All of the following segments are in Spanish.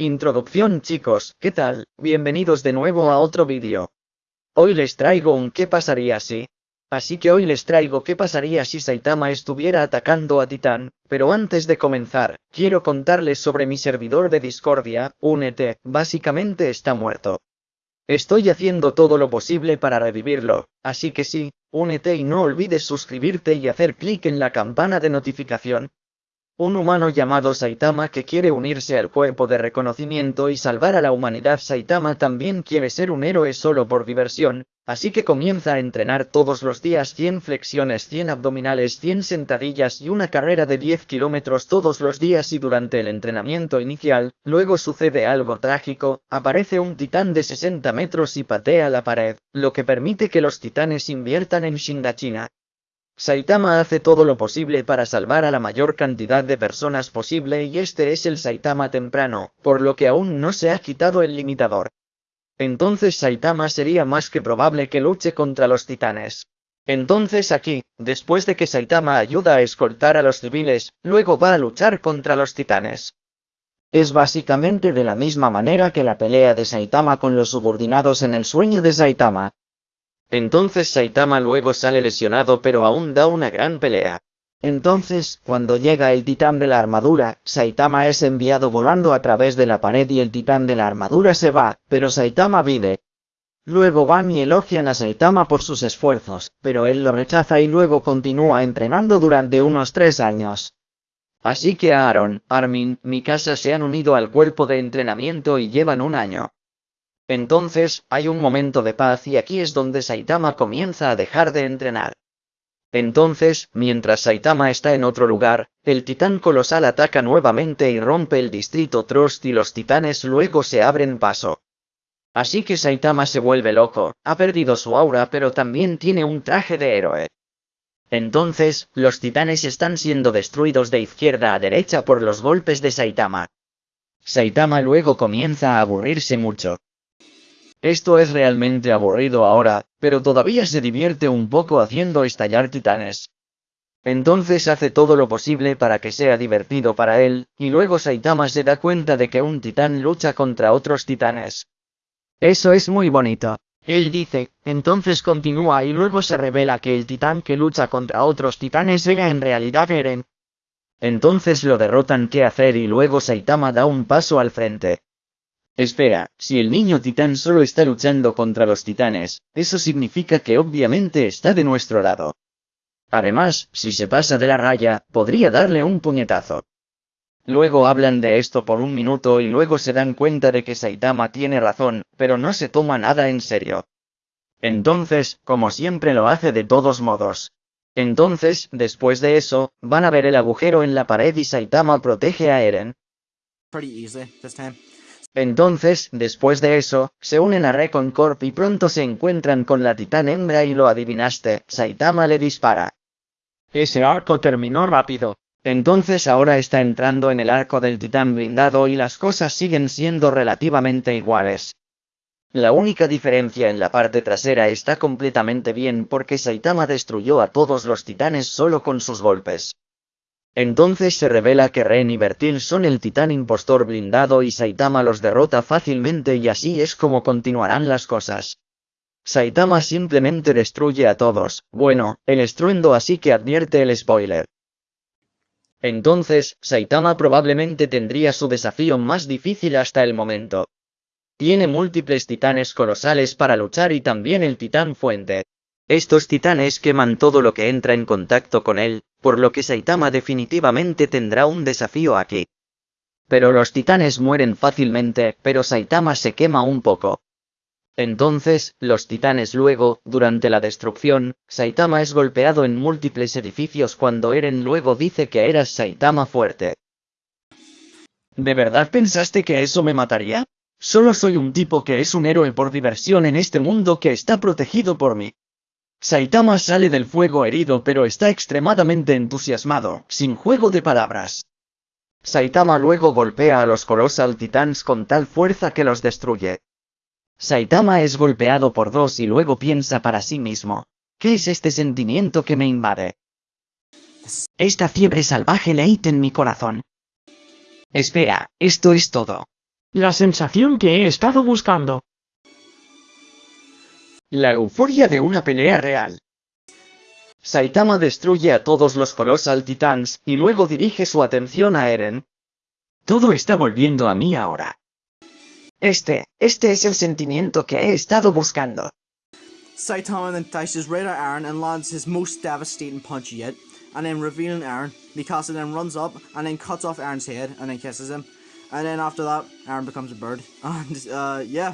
Introducción chicos, ¿qué tal? Bienvenidos de nuevo a otro vídeo. Hoy les traigo un ¿qué pasaría si? Así que hoy les traigo qué pasaría si Saitama estuviera atacando a Titán, pero antes de comenzar, quiero contarles sobre mi servidor de Discordia, únete, básicamente está muerto. Estoy haciendo todo lo posible para revivirlo, así que sí, únete y no olvides suscribirte y hacer clic en la campana de notificación, un humano llamado Saitama que quiere unirse al cuerpo de reconocimiento y salvar a la humanidad. Saitama también quiere ser un héroe solo por diversión, así que comienza a entrenar todos los días 100 flexiones, 100 abdominales, 100 sentadillas y una carrera de 10 kilómetros todos los días y durante el entrenamiento inicial, luego sucede algo trágico, aparece un titán de 60 metros y patea la pared, lo que permite que los titanes inviertan en Shindachina, Saitama hace todo lo posible para salvar a la mayor cantidad de personas posible y este es el Saitama temprano, por lo que aún no se ha quitado el limitador. Entonces Saitama sería más que probable que luche contra los titanes. Entonces aquí, después de que Saitama ayuda a escoltar a los civiles, luego va a luchar contra los titanes. Es básicamente de la misma manera que la pelea de Saitama con los subordinados en el sueño de Saitama, entonces Saitama luego sale lesionado pero aún da una gran pelea. Entonces, cuando llega el titán de la armadura, Saitama es enviado volando a través de la pared y el titán de la armadura se va, pero Saitama vive. Luego van y elogian a Saitama por sus esfuerzos, pero él lo rechaza y luego continúa entrenando durante unos tres años. Así que Aaron, Armin, Mikasa se han unido al cuerpo de entrenamiento y llevan un año. Entonces, hay un momento de paz y aquí es donde Saitama comienza a dejar de entrenar. Entonces, mientras Saitama está en otro lugar, el titán colosal ataca nuevamente y rompe el distrito Trost y los titanes luego se abren paso. Así que Saitama se vuelve loco, ha perdido su aura pero también tiene un traje de héroe. Entonces, los titanes están siendo destruidos de izquierda a derecha por los golpes de Saitama. Saitama luego comienza a aburrirse mucho. Esto es realmente aburrido ahora, pero todavía se divierte un poco haciendo estallar titanes. Entonces hace todo lo posible para que sea divertido para él, y luego Saitama se da cuenta de que un titán lucha contra otros titanes. Eso es muy bonito. Él dice, entonces continúa y luego se revela que el titán que lucha contra otros titanes era en realidad Eren. Entonces lo derrotan qué hacer y luego Saitama da un paso al frente. Espera, si el niño titán solo está luchando contra los titanes, eso significa que obviamente está de nuestro lado. Además, si se pasa de la raya, podría darle un puñetazo. Luego hablan de esto por un minuto y luego se dan cuenta de que Saitama tiene razón, pero no se toma nada en serio. Entonces, como siempre lo hace de todos modos. Entonces, después de eso, van a ver el agujero en la pared y Saitama protege a Eren. Entonces, después de eso, se unen a Recon Corp y pronto se encuentran con la titán hembra y lo adivinaste, Saitama le dispara. Ese arco terminó rápido. Entonces ahora está entrando en el arco del titán blindado y las cosas siguen siendo relativamente iguales. La única diferencia en la parte trasera está completamente bien porque Saitama destruyó a todos los titanes solo con sus golpes. Entonces se revela que Ren y Bertil son el titán impostor blindado y Saitama los derrota fácilmente y así es como continuarán las cosas. Saitama simplemente destruye a todos, bueno, el estruendo así que advierte el spoiler. Entonces, Saitama probablemente tendría su desafío más difícil hasta el momento. Tiene múltiples titanes colosales para luchar y también el titán fuente. Estos titanes queman todo lo que entra en contacto con él, por lo que Saitama definitivamente tendrá un desafío aquí. Pero los titanes mueren fácilmente, pero Saitama se quema un poco. Entonces, los titanes luego, durante la destrucción, Saitama es golpeado en múltiples edificios cuando Eren luego dice que eras Saitama fuerte. ¿De verdad pensaste que eso me mataría? Solo soy un tipo que es un héroe por diversión en este mundo que está protegido por mí. Saitama sale del fuego herido pero está extremadamente entusiasmado, sin juego de palabras. Saitama luego golpea a los Colossal Titans con tal fuerza que los destruye. Saitama es golpeado por dos y luego piensa para sí mismo. ¿Qué es este sentimiento que me invade? Esta fiebre salvaje leíte en mi corazón. Espera, esto es todo. La sensación que he estado buscando. La euforia de una pelea real. Saitama destruye a todos los Colossal Titans, y luego dirige su atención a Eren. Todo está volviendo a mí ahora. Este, este es el sentimiento que he estado buscando. Saitama then dices at Aaron and lands his most devastating punch yet, and then revealing Aaron, Mikasa then runs up and then cuts off Aaron's head and then kisses him. And then after that, Aaron becomes a bird. And uh, yeah,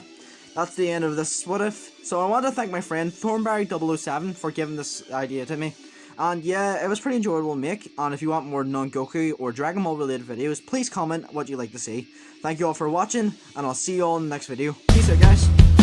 that's the end of this what if. So I want to thank my friend Thornberry007 for giving this idea to me. And yeah, it was pretty enjoyable to make. And if you want more non-Goku or Dragon Ball related videos, please comment what you'd like to see. Thank you all for watching, and I'll see you all in the next video. Peace out, guys.